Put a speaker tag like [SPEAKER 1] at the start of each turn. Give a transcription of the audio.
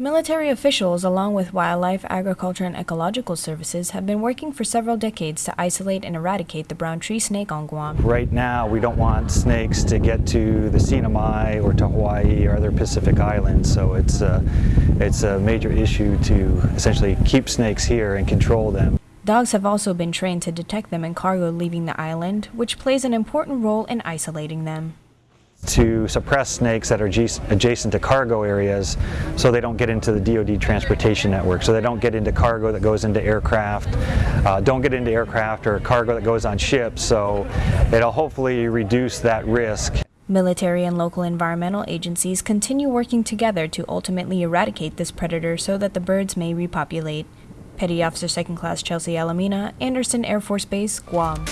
[SPEAKER 1] Military officials, along with wildlife, agriculture, and ecological services, have been working for several decades to isolate and eradicate the brown tree snake on Guam.
[SPEAKER 2] Right now, we don't want snakes to get to the CNMI or to Hawaii or other Pacific islands, so it's a, it's a major issue to essentially keep snakes here and control them.
[SPEAKER 1] Dogs have also been trained to detect them in cargo leaving the island, which plays an important role in isolating them
[SPEAKER 2] to suppress snakes that are adjacent to cargo areas so they don't get into the DoD transportation network, so they don't get into cargo that goes into aircraft, uh, don't get into aircraft or cargo that goes on ships, so it'll hopefully reduce that risk.
[SPEAKER 1] Military and local environmental agencies continue working together to ultimately eradicate this predator so that the birds may repopulate. Petty Officer 2nd Class Chelsea Alamina, Andersen Air Force Base, Guam.